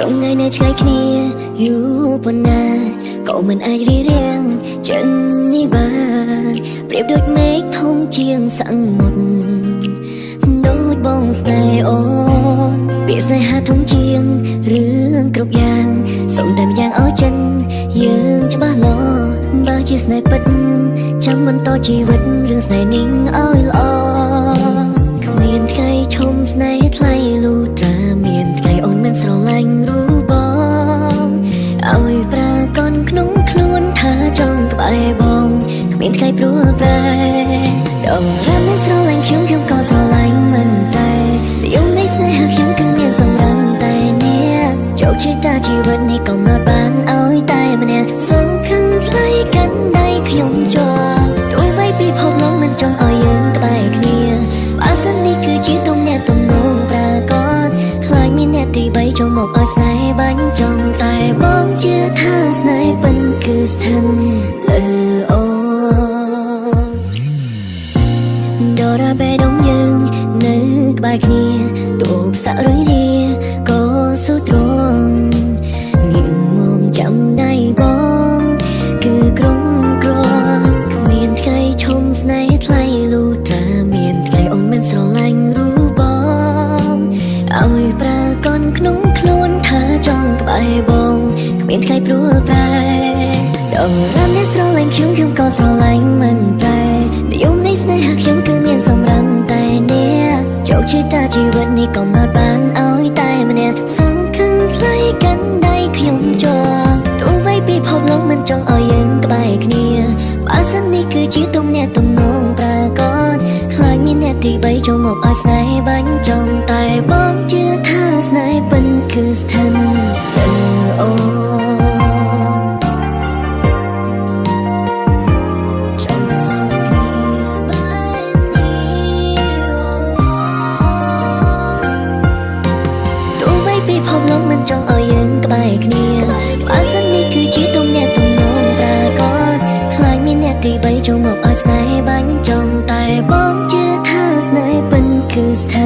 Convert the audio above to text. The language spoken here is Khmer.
ចុងថ្ងៃនៅឆ្ងាយគ្នាយូរប៉ុណ្ណាក៏មិនអាចរៀបរៀងចិននេះបានប្រៀបដូចមេឃធំជាងសមុទ្រដូចបងស្នេហ៍អូនពាក្យស្នេហាធំជាងរឿងគ្រប់យ៉ាងសូមតែម្យ៉ាងឲ្យចិនយើងច្បាស់លាស់បើជាស្នេហ៍ពិតចាំបន្តជីវិតរឿងស្នេហ៍នេះឲ្យល្អ ថ្ងៃព្រួលប្រែដងរ៉ាំមិនស្រឡាញ់ខ្ញុំខ្ញុំក៏ស្រឡាញ់មិនតែយំនៃស្នេហាខ្ញុំគឺមានសម្រាប់តែអ្នកជោគជ័យតាជីវិតនេះក៏មកបានឲ្យតែម្នាក់សង្ឃឹមថ្លៃកាន់ដៃខ្ញុំជាប់ទោះបីពិភពលោកមិនចង់ឲ្យយើងក្បែរគ្នាបើសិននេះគឺជាទំនាក់ទំនងប្រាកដខ្លាចមានអ្នកទី3ចូលមកឲ្យស្នេហ៍ ក្បែរគ្នាទូផ្សាក់រុយរាក៏ស៊ូទ្រង់ងៀងមកចាំដៃបងគឺក្រុមក្រគ្មានថ្ងៃឈុំស្នេហ៍ថ្លៃលូត្រាមានថ្ងៃអូនមិនស្រឡាញ់រូបបងឲ្យប្រាកនក្នុងខ្លួនថាចង់ក្បែរបងគ្មានថ្ងៃព្រួលប្រែដងរ៉ាំអ្នកស្រឡាញ់ខ្ញុំខ្ញុំក៏ស្រឡាញ់ ជោគជ័យតាជីវិតនេះក៏មកបានឲ្យតែម្នាក់សង្ឃឹមថ្លៃកាន់ដៃខ្ញុំជាប់ទោះបីពិភពលោកមិនចង់ឲ្យយើងក្បែរគ្នាបើសិននេះគឺជាទំនាក់ទំនងប្រាកដខ្លាចមានអ្នកទី3ចូលមកឲ្យស្នេហ៍បាញ់ចំតែបង ភពលោកមិនចង់ឲ្យយើងក្បែរគ្នាបើសិននេះគឺជាទំនាក់ទំនងប្រាកដខ្លាចមានអ្នកទី3ចូលមកឲ្យស្នេហ៍បាញ់ចំតែបងជឿថាស្នេហ៍ពិនគឺស្ថិត